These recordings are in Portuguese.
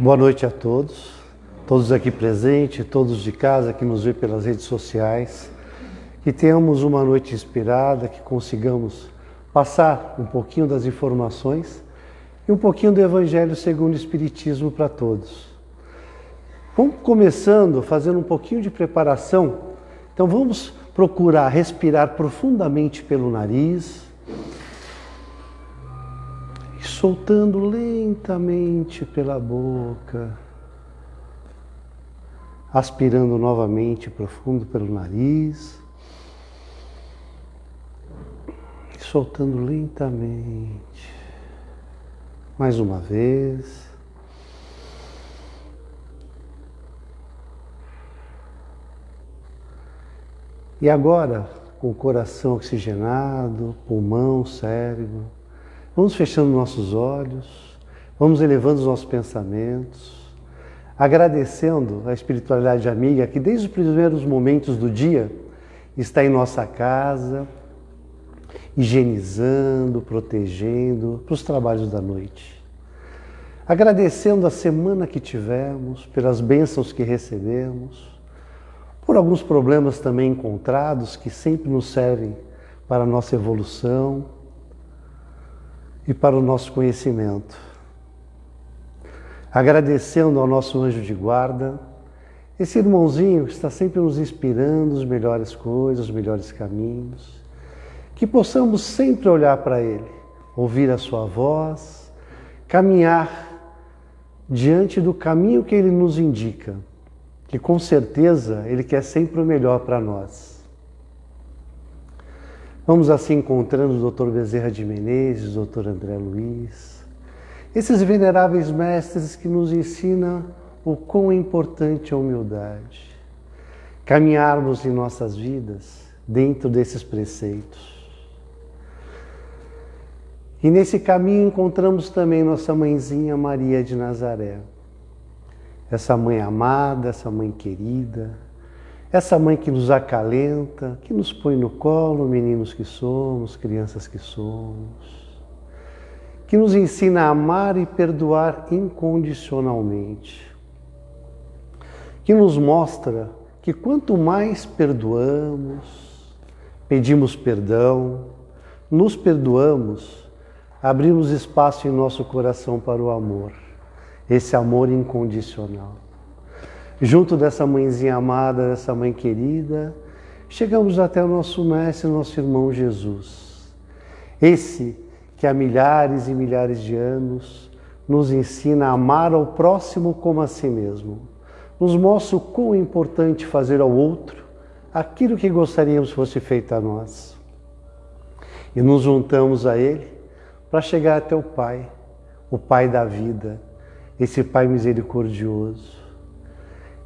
Boa noite a todos, todos aqui presentes, todos de casa que nos vê pelas redes sociais. Que tenhamos uma noite inspirada, que consigamos passar um pouquinho das informações e um pouquinho do Evangelho segundo o Espiritismo para todos. Vamos começando fazendo um pouquinho de preparação. Então vamos procurar respirar profundamente pelo nariz soltando lentamente pela boca, aspirando novamente profundo pelo nariz soltando lentamente. Mais uma vez. E agora, com o coração oxigenado, pulmão, cérebro, vamos fechando nossos olhos, vamos elevando os nossos pensamentos, agradecendo a espiritualidade amiga que desde os primeiros momentos do dia está em nossa casa, higienizando, protegendo para os trabalhos da noite. Agradecendo a semana que tivemos, pelas bênçãos que recebemos, por alguns problemas também encontrados que sempre nos servem para a nossa evolução e para o nosso conhecimento. Agradecendo ao nosso anjo de guarda, esse irmãozinho que está sempre nos inspirando as melhores coisas, os melhores caminhos, que possamos sempre olhar para ele, ouvir a sua voz, caminhar diante do caminho que ele nos indica que com certeza Ele quer sempre o melhor para nós. Vamos assim encontrando o Dr. Bezerra de Menezes, o Dr. André Luiz, esses veneráveis mestres que nos ensinam o quão é importante a humildade, caminharmos em nossas vidas dentro desses preceitos. E nesse caminho encontramos também nossa mãezinha Maria de Nazaré essa mãe amada, essa mãe querida, essa mãe que nos acalenta, que nos põe no colo, meninos que somos, crianças que somos, que nos ensina a amar e perdoar incondicionalmente, que nos mostra que quanto mais perdoamos, pedimos perdão, nos perdoamos, abrimos espaço em nosso coração para o amor. Esse amor incondicional. Junto dessa mãezinha amada, dessa mãe querida, chegamos até o nosso mestre, nosso irmão Jesus. Esse que há milhares e milhares de anos nos ensina a amar ao próximo como a si mesmo. Nos mostra o quão é importante fazer ao outro aquilo que gostaríamos fosse feito a nós. E nos juntamos a Ele para chegar até o Pai, o Pai da vida, esse Pai misericordioso,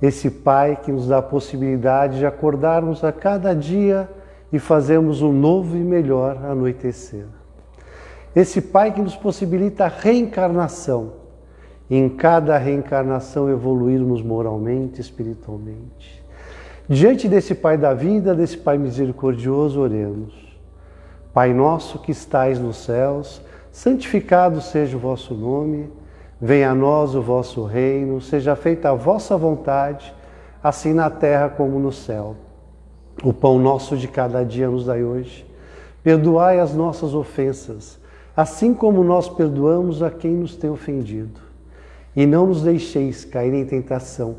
esse Pai que nos dá a possibilidade de acordarmos a cada dia e fazermos um novo e melhor anoitecer. Esse Pai que nos possibilita a reencarnação, em cada reencarnação evoluirmos moralmente, espiritualmente. Diante desse Pai da vida, desse Pai misericordioso, oremos. Pai nosso que estais nos céus, santificado seja o vosso nome. Venha a nós o vosso reino, seja feita a vossa vontade, assim na terra como no céu. O pão nosso de cada dia nos dai hoje. Perdoai as nossas ofensas, assim como nós perdoamos a quem nos tem ofendido. E não nos deixeis cair em tentação,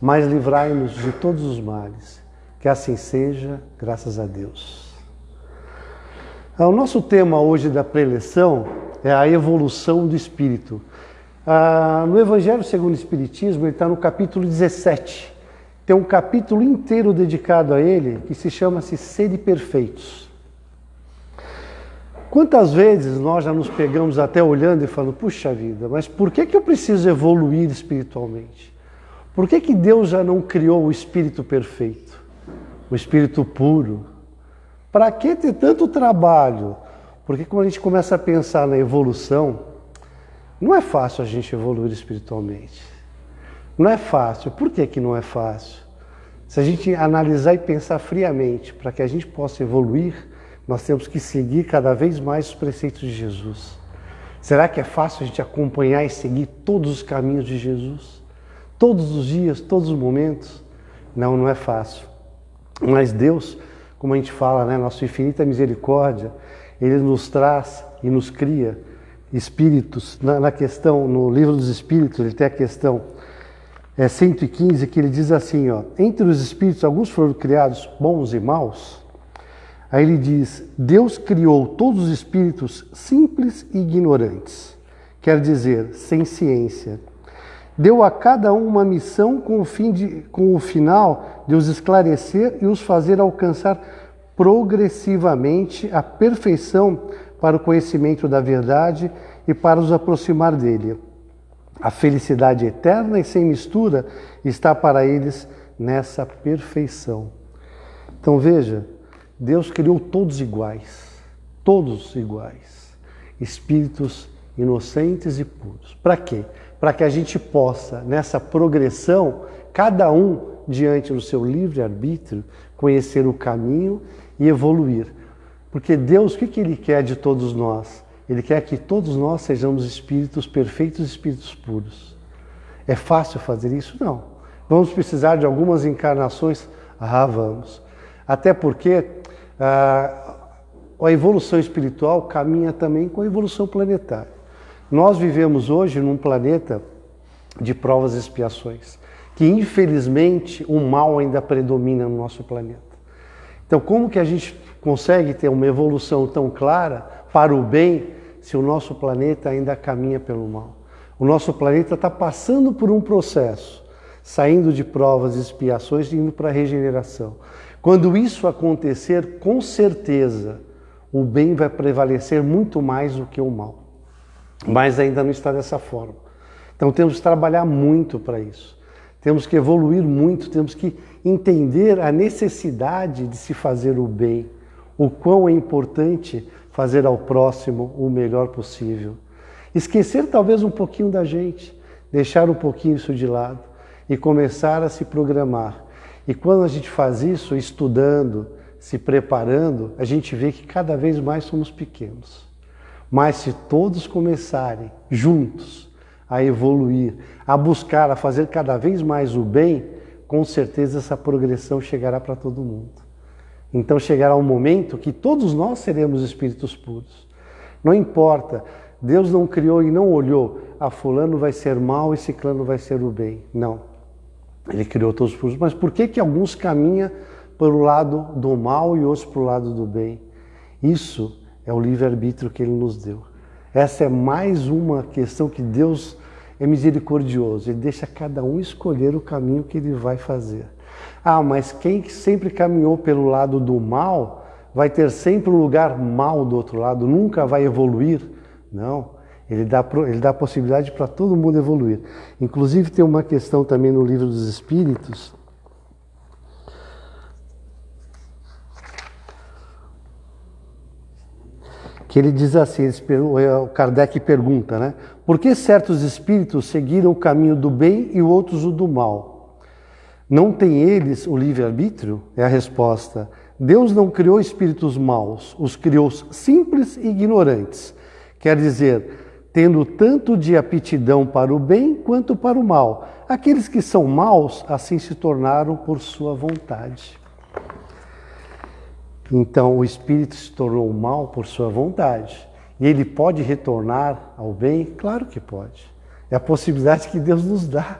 mas livrai-nos de todos os males. Que assim seja, graças a Deus. O nosso tema hoje da preleção é a evolução do espírito. Ah, no Evangelho segundo o Espiritismo, ele está no capítulo 17. Tem um capítulo inteiro dedicado a ele que se chama-se Sede Perfeitos. Quantas vezes nós já nos pegamos até olhando e falando, puxa vida, mas por que, que eu preciso evoluir espiritualmente? Por que, que Deus já não criou o espírito perfeito, o espírito puro? Para que ter tanto trabalho? Porque quando a gente começa a pensar na evolução, não é fácil a gente evoluir espiritualmente. Não é fácil. Por que, que não é fácil? Se a gente analisar e pensar friamente, para que a gente possa evoluir, nós temos que seguir cada vez mais os preceitos de Jesus. Será que é fácil a gente acompanhar e seguir todos os caminhos de Jesus? Todos os dias, todos os momentos? Não, não é fácil. Mas Deus, como a gente fala, né, nossa infinita misericórdia, Ele nos traz e nos cria espíritos. Na, na questão, no livro dos Espíritos, ele tem a questão é, 115, que ele diz assim, ó, entre os espíritos, alguns foram criados bons e maus, Aí ele diz: Deus criou todos os espíritos simples e ignorantes, quer dizer, sem ciência. Deu a cada um uma missão com o, fim de, com o final de os esclarecer e os fazer alcançar progressivamente a perfeição para o conhecimento da verdade e para os aproximar dele. A felicidade eterna e sem mistura está para eles nessa perfeição. Então veja, Deus criou todos iguais, todos iguais, espíritos inocentes e puros. Para quê? Para que a gente possa, nessa progressão, cada um diante do seu livre-arbítrio, conhecer o caminho e evoluir. Porque Deus, o que, Ele quer de todos nós? Ele quer que todos nós sejamos espíritos perfeitos, espíritos puros. É fácil fazer isso? Não. Vamos precisar de algumas encarnações? Ah, vamos. Até porque ah, a evolução espiritual caminha também com a evolução planetária. Nós vivemos hoje num planeta de provas e expiações, que infelizmente o mal ainda predomina no nosso planeta. Então, como que a gente consegue ter uma evolução tão clara para o bem se o nosso planeta ainda caminha pelo mal? O nosso planeta está passando por um processo, saindo de provas e expiações e indo para a regeneração. Quando isso acontecer, com certeza, o bem vai prevalecer muito mais do que o mal. Mas ainda não está dessa forma. Então temos que trabalhar muito para isso. Temos que evoluir muito, temos que entender a necessidade de se fazer o bem, o quão é importante fazer ao próximo o melhor possível. Esquecer talvez um pouquinho da gente, deixar um pouquinho isso de lado e começar a se programar e quando a gente faz isso, estudando, se preparando, a gente vê que cada vez mais somos pequenos. Mas se todos começarem juntos a evoluir, a buscar, a fazer cada vez mais o bem, com certeza essa progressão chegará para todo mundo. Então chegará um momento que todos nós seremos espíritos puros. Não importa, Deus não criou e não olhou, a ah, fulano vai ser mal e ciclano vai ser o bem. Não. Ele criou todos os puros, mas por que que alguns caminham para o lado do mal e outros para o lado do bem? Isso é o livre-arbítrio que ele nos deu. Essa é mais uma questão que Deus é misericordioso. Ele deixa cada um escolher o caminho que ele vai fazer. Ah, mas quem sempre caminhou pelo lado do mal vai ter sempre um lugar mal do outro lado, nunca vai evoluir? Não. Ele dá, ele dá possibilidade para todo mundo evoluir. Inclusive tem uma questão também no livro dos Espíritos, que ele diz assim, o Kardec pergunta, né? Por que certos espíritos seguiram o caminho do bem e outros o do mal? Não têm eles o livre-arbítrio? É a resposta. Deus não criou espíritos maus, os criou simples e ignorantes. Quer dizer, tendo tanto de aptidão para o bem quanto para o mal. Aqueles que são maus, assim se tornaram por sua vontade. Então, o espírito se tornou mal por sua vontade. E ele pode retornar ao bem? Claro que pode. É a possibilidade que Deus nos dá.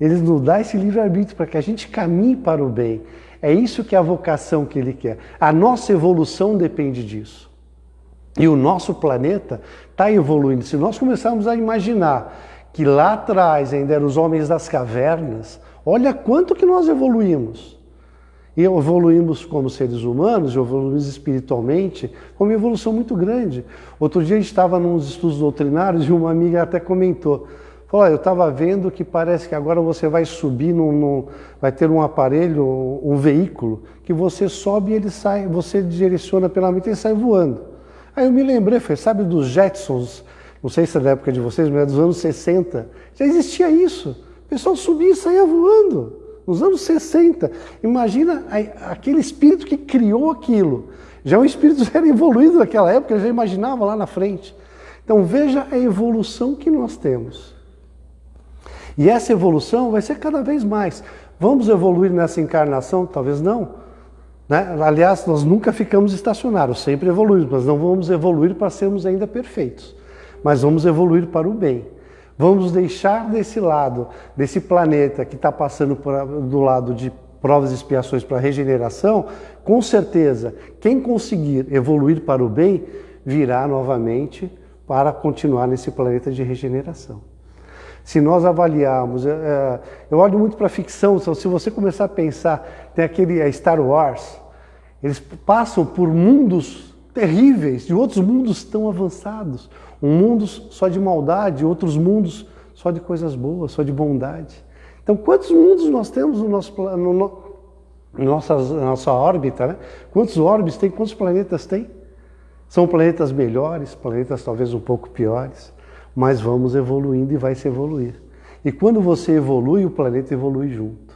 Ele nos dá esse livre-arbítrio para que a gente caminhe para o bem. É isso que é a vocação que ele quer. A nossa evolução depende disso. E o nosso planeta está evoluindo. Se nós começarmos a imaginar que lá atrás ainda eram os homens das cavernas, olha quanto que nós evoluímos. E evoluímos como seres humanos, evoluímos espiritualmente, uma evolução muito grande. Outro dia a gente estava nos estudos doutrinários e uma amiga até comentou, falou, eu estava vendo que parece que agora você vai subir, num, num, vai ter um aparelho, um veículo, que você sobe e ele sai, você direciona pela mente e ele sai voando. Aí eu me lembrei, foi, sabe dos Jetsons, não sei se é da época de vocês, mas é dos anos 60. Já existia isso. O pessoal subia e saía voando. Nos anos 60. Imagina aquele espírito que criou aquilo. Já o espírito era evoluído naquela época, já imaginava lá na frente. Então veja a evolução que nós temos. E essa evolução vai ser cada vez mais. Vamos evoluir nessa encarnação? Talvez não. Né? Aliás, nós nunca ficamos estacionários, sempre evoluímos, mas não vamos evoluir para sermos ainda perfeitos. Mas vamos evoluir para o bem. Vamos deixar desse lado, desse planeta que está passando por, do lado de provas e expiações para regeneração, com certeza, quem conseguir evoluir para o bem, virá novamente para continuar nesse planeta de regeneração. Se nós avaliarmos, é, é eu olho muito para a ficção, se você começar a pensar, tem aquele Star Wars, eles passam por mundos terríveis, de outros mundos tão avançados. Um mundo só de maldade, outros mundos só de coisas boas, só de bondade. Então, quantos mundos nós temos no nosso, no, no, nossa, nossa órbita? Né? Quantos orbes tem? Quantos planetas tem? São planetas melhores, planetas talvez um pouco piores, mas vamos evoluindo e vai se evoluir. E quando você evolui, o planeta evolui junto.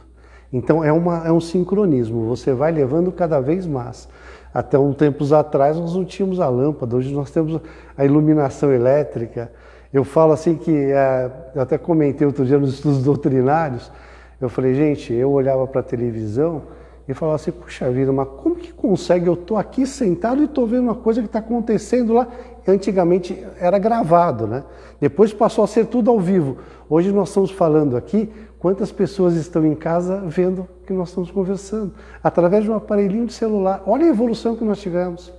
Então é, uma, é um sincronismo, você vai levando cada vez mais. Até um tempos atrás nós não tínhamos a lâmpada, hoje nós temos a iluminação elétrica. Eu falo assim que, é, eu até comentei outro dia nos estudos doutrinários, eu falei, gente, eu olhava para a televisão e falava assim, puxa vida, mas como que consegue? Eu estou aqui sentado e estou vendo uma coisa que está acontecendo lá. Antigamente era gravado, né? Depois passou a ser tudo ao vivo. Hoje nós estamos falando aqui Quantas pessoas estão em casa vendo que nós estamos conversando? Através de um aparelhinho de celular. Olha a evolução que nós tivemos.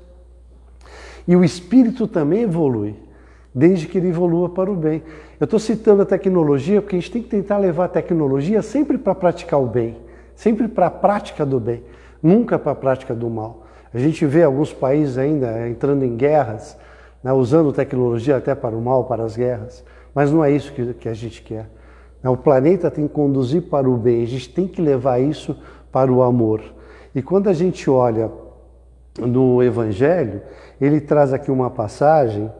E o espírito também evolui, desde que ele evolua para o bem. Eu estou citando a tecnologia porque a gente tem que tentar levar a tecnologia sempre para praticar o bem, sempre para a prática do bem, nunca para a prática do mal. A gente vê alguns países ainda entrando em guerras, né, usando tecnologia até para o mal, para as guerras, mas não é isso que, que a gente quer. É, o planeta tem que conduzir para o bem, a gente tem que levar isso para o amor. E quando a gente olha no Evangelho, ele traz aqui uma passagem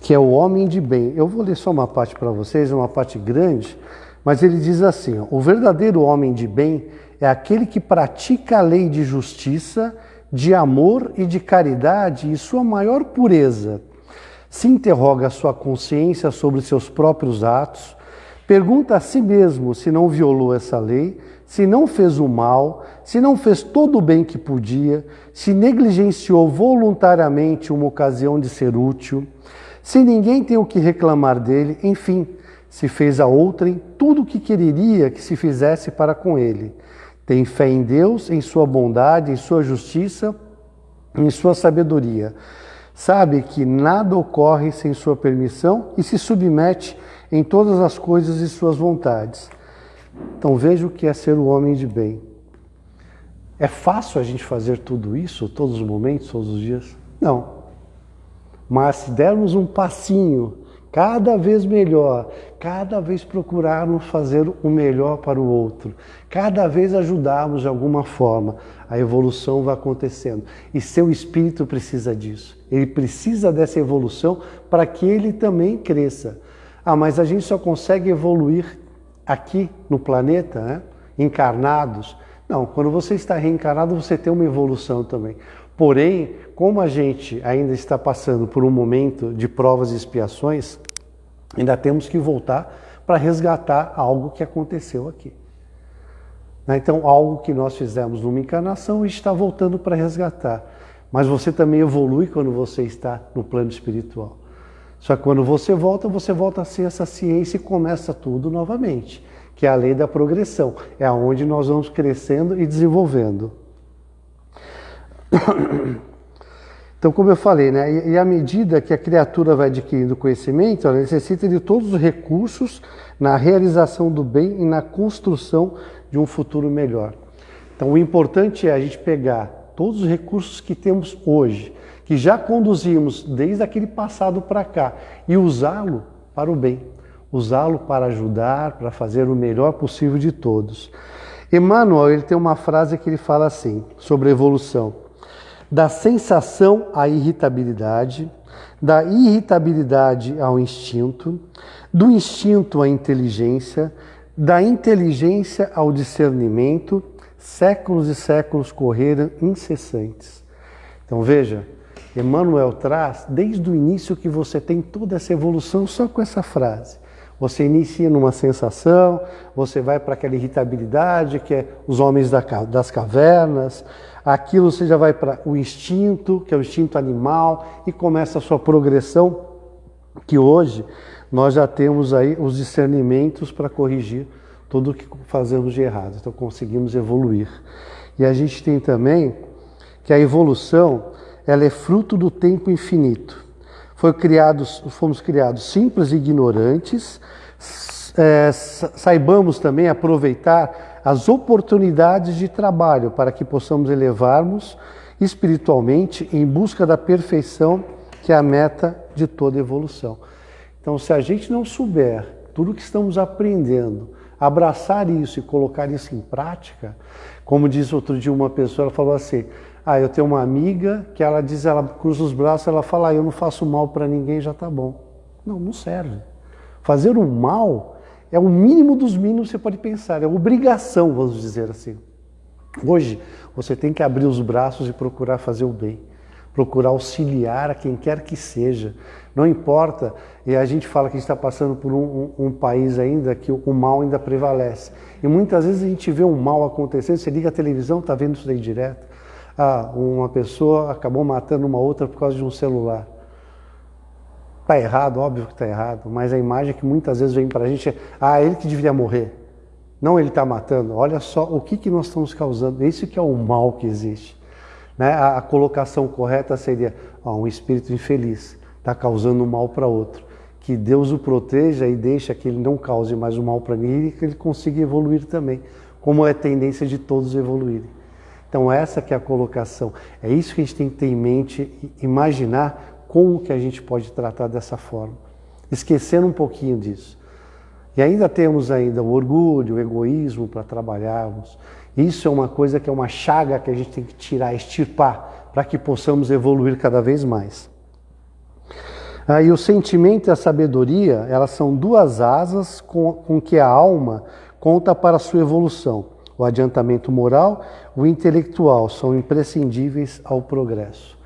que é o homem de bem. Eu vou ler só uma parte para vocês, é uma parte grande, mas ele diz assim: ó, o verdadeiro homem de bem é aquele que pratica a lei de justiça, de amor e de caridade e sua maior pureza se interroga a sua consciência sobre seus próprios atos, pergunta a si mesmo se não violou essa lei, se não fez o mal, se não fez todo o bem que podia, se negligenciou voluntariamente uma ocasião de ser útil, se ninguém tem o que reclamar dele, enfim, se fez a outrem tudo o que quereria que se fizesse para com ele. Tem fé em Deus, em sua bondade, em sua justiça, em sua sabedoria sabe que nada ocorre sem sua permissão e se submete em todas as coisas e suas vontades. Então veja o que é ser o homem de bem. É fácil a gente fazer tudo isso todos os momentos, todos os dias? Não. Mas se dermos um passinho cada vez melhor, cada vez procurarmos fazer o melhor para o outro, cada vez ajudarmos de alguma forma, a evolução vai acontecendo. E seu espírito precisa disso. Ele precisa dessa evolução para que ele também cresça. Ah, mas a gente só consegue evoluir aqui no planeta, né? encarnados. Não, quando você está reencarnado, você tem uma evolução também. Porém, como a gente ainda está passando por um momento de provas e expiações, ainda temos que voltar para resgatar algo que aconteceu aqui. Né? Então, algo que nós fizemos numa encarnação e está voltando para resgatar. Mas você também evolui quando você está no plano espiritual. Só que quando você volta, você volta a ser essa ciência e começa tudo novamente, que é a lei da progressão. É aonde nós vamos crescendo e desenvolvendo. Então, como eu falei, né, e à medida que a criatura vai adquirindo conhecimento, ela necessita de todos os recursos na realização do bem e na construção de um futuro melhor. Então, o importante é a gente pegar todos os recursos que temos hoje, que já conduzimos desde aquele passado para cá, e usá-lo para o bem, usá-lo para ajudar, para fazer o melhor possível de todos. Emmanuel ele tem uma frase que ele fala assim sobre evolução da sensação à irritabilidade, da irritabilidade ao instinto, do instinto à inteligência, da inteligência ao discernimento, séculos e séculos correram incessantes. Então veja, Emmanuel traz desde o início que você tem toda essa evolução só com essa frase. Você inicia numa sensação, você vai para aquela irritabilidade que é os homens das cavernas, aquilo você já vai para o instinto, que é o instinto animal, e começa a sua progressão, que hoje nós já temos aí os discernimentos para corrigir tudo o que fazemos de errado. Então conseguimos evoluir. E a gente tem também que a evolução ela é fruto do tempo infinito. Foi criados, fomos criados simples e ignorantes, é, saibamos também aproveitar as oportunidades de trabalho para que possamos elevarmos espiritualmente em busca da perfeição, que é a meta de toda evolução. Então, se a gente não souber tudo que estamos aprendendo, abraçar isso e colocar isso em prática, como diz outro dia uma pessoa, ela falou assim: ah, eu tenho uma amiga que ela diz, ela cruza os braços, ela fala, ah, eu não faço mal para ninguém, já está bom. Não, não serve. Fazer o mal é o mínimo dos mínimos que você pode pensar, é obrigação, vamos dizer assim. Hoje, você tem que abrir os braços e procurar fazer o bem, procurar auxiliar a quem quer que seja. Não importa, e a gente fala que está passando por um, um, um, país ainda que o mal ainda prevalece. E muitas vezes a gente vê um mal acontecendo, você liga a televisão, está vendo isso daí direto. Ah, uma pessoa acabou matando uma outra por causa de um celular. Está errado, óbvio que está errado, mas a imagem que muitas vezes vem para a gente é, ah, ele que deveria morrer. Não ele está matando. Olha só o que, que nós estamos causando. Esse que é o mal que existe. Né? A, a colocação correta seria, ó, um espírito infeliz está causando mal para outro. Que Deus o proteja e deixe que ele não cause mais o mal para ninguém e que ele consiga evoluir também, como é tendência de todos evoluírem. Então essa que é a colocação. É isso que a gente tem que ter em mente, imaginar como que a gente pode tratar dessa forma. Esquecendo um pouquinho disso. E ainda temos ainda o orgulho, o egoísmo para trabalharmos. Isso é uma coisa que é uma chaga que a gente tem que tirar, extirpar, para que possamos evoluir cada vez mais. Aí o sentimento e a sabedoria, elas são duas asas com, com que a alma conta para a sua evolução. O adiantamento moral, o intelectual são imprescindíveis ao progresso.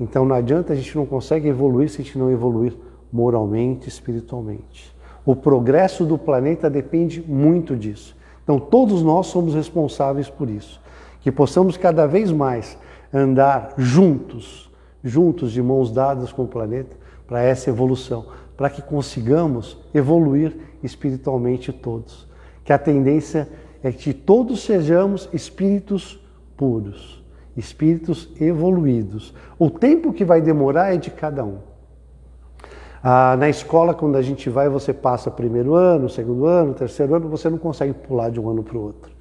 Então não adianta a gente não consegue evoluir se a gente não evoluir moralmente, espiritualmente. O progresso do planeta depende muito disso. Então todos nós somos responsáveis por isso. Que possamos cada vez mais andar juntos, juntos de mãos dadas com o planeta para essa evolução, para que consigamos evoluir espiritualmente todos. Que a tendência é que todos sejamos espíritos puros, espíritos evoluídos. O tempo que vai demorar é de cada um. Ah, na escola, quando a gente vai, você passa primeiro ano, segundo ano, terceiro ano, você não consegue pular de um ano para o outro.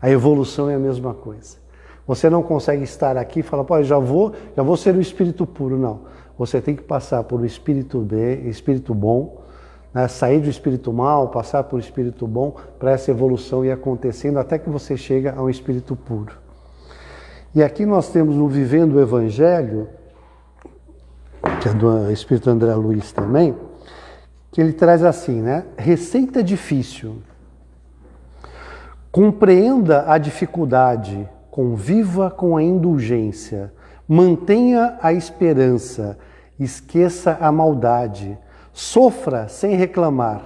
A evolução é a mesma coisa. Você não consegue estar aqui e falar, pô, já vou, já vou ser o espírito puro. Não. Você tem que passar por um espírito bem, espírito bom, né, sair do espírito mal, passar por espírito bom, para essa evolução ir acontecendo até que você chega ao espírito puro. E aqui nós temos no Vivendo o Evangelho, que é do Espírito André Luiz também, que ele traz assim, né? Receita difícil. Compreenda a dificuldade, conviva com a indulgência, mantenha a esperança, esqueça a maldade, Sofra sem reclamar,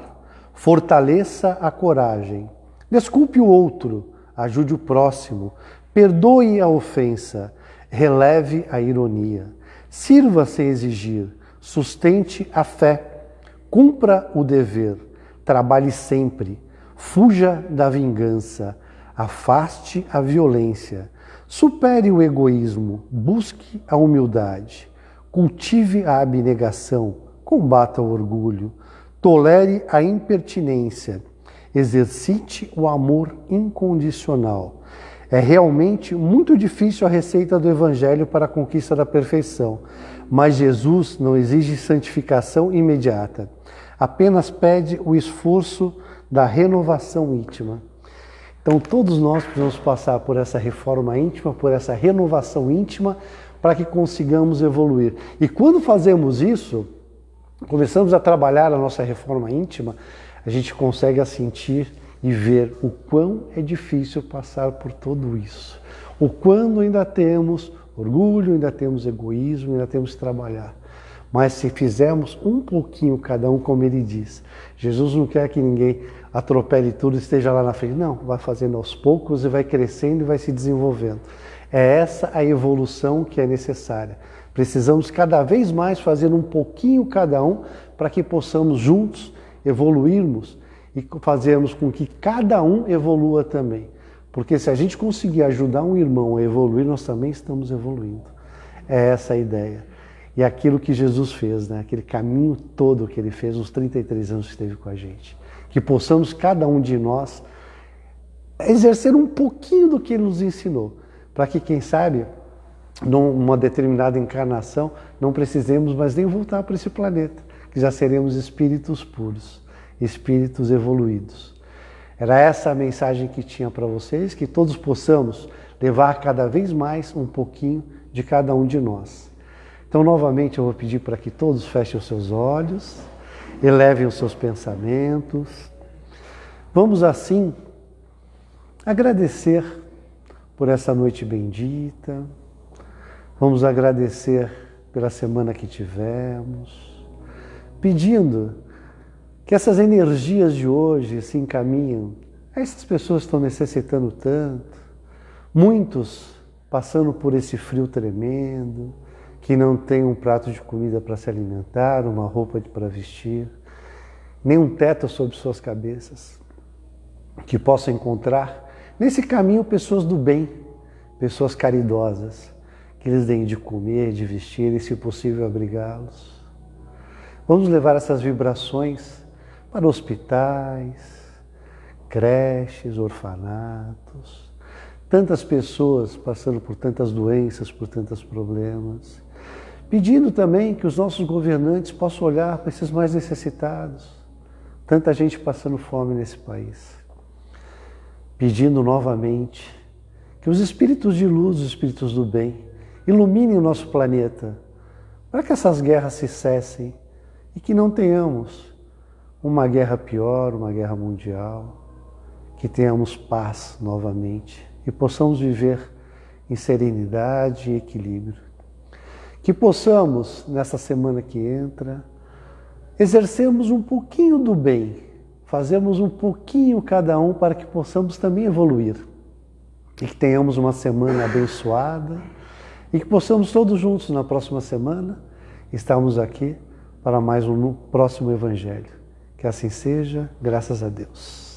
fortaleça a coragem. Desculpe o outro, ajude o próximo, perdoe a ofensa, releve a ironia. Sirva sem exigir, sustente a fé, cumpra o dever, trabalhe sempre, fuja da vingança, afaste a violência, supere o egoísmo, busque a humildade, cultive a abnegação combata o orgulho, tolere a impertinência, exercite o amor incondicional. É realmente muito difícil a receita do Evangelho para a conquista da perfeição, mas Jesus não exige santificação imediata, apenas pede o esforço da renovação íntima. Então, todos nós precisamos passar por essa reforma íntima, por essa renovação íntima, para que consigamos evoluir. E quando fazemos isso, começamos a trabalhar a nossa reforma íntima, a gente consegue sentir e ver o quão é difícil passar por tudo isso. O quando ainda temos orgulho, ainda temos egoísmo, ainda temos que trabalhar. Mas se fizermos um pouquinho cada um, como ele diz, Jesus não quer que ninguém atropele tudo e esteja lá na frente. Não, vai fazendo aos poucos e vai crescendo e vai se desenvolvendo. É essa a evolução que é necessária. Precisamos cada vez mais fazer um pouquinho cada um para que possamos juntos evoluirmos e fazermos com que cada um evolua também. Porque se a gente conseguir ajudar um irmão a evoluir, nós também estamos evoluindo. É essa a ideia. E aquilo que Jesus fez, né? aquele caminho todo que ele fez, os 33 anos que esteve com a gente. Que possamos, cada um de nós, exercer um pouquinho do que ele nos ensinou. Para que, quem sabe, numa determinada encarnação, não precisemos mais nem voltar para esse planeta, que já seremos espíritos puros, espíritos evoluídos. Era essa a mensagem que tinha para vocês, que todos possamos levar cada vez mais um pouquinho de cada um de nós. Então, novamente, eu vou pedir para que todos fechem os seus olhos, elevem os seus pensamentos. Vamos assim agradecer por essa noite bendita, Vamos agradecer pela semana que tivemos, pedindo que essas energias de hoje se encaminhem. A essas pessoas que estão necessitando tanto, muitos passando por esse frio tremendo, que não tem um prato de comida para se alimentar, uma roupa para vestir, nem um teto sobre suas cabeças, que possam encontrar nesse caminho pessoas do bem, pessoas caridosas que eles deem de comer, de vestir e, se possível, abrigá-los. Vamos levar essas vibrações para hospitais, creches, orfanatos, tantas pessoas passando por tantas doenças, por tantos problemas, pedindo também que os nossos governantes possam olhar para esses mais necessitados, tanta gente passando fome nesse país, pedindo novamente que os espíritos de luz, os espíritos do bem, ilumine o nosso planeta, para que essas guerras se cessem e que não tenhamos uma guerra pior, uma guerra mundial, que tenhamos paz novamente e possamos viver em serenidade e equilíbrio. Que possamos, nessa semana que entra, exercermos um pouquinho do bem, fazermos um pouquinho cada um para que possamos também evoluir e que tenhamos uma semana abençoada e que possamos todos juntos na próxima semana estarmos aqui para mais um próximo Evangelho. Que assim seja, graças a Deus.